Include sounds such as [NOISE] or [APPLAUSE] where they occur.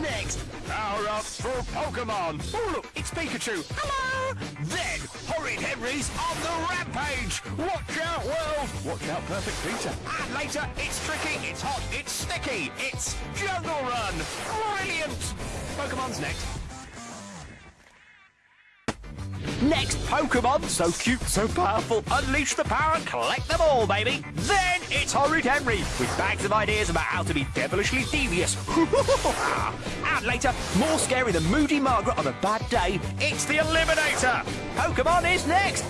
Next, power up for Pokemon. Oh, look, it's Pikachu. Hello! Then, Horrid Henry's on the rampage. Watch out, world. Watch out, Perfect Peter. And later, it's tricky, it's hot, it's sticky, it's Jungle Run. Brilliant! Pokemon's next. Next Pokemon, so cute, so powerful, unleash the power and collect them all, baby. Then it's Horrid Henry, with bags of ideas about how to be devilishly devious. [LAUGHS] and later, more scary than Moody Margaret on a bad day, it's the Eliminator. Pokemon is next.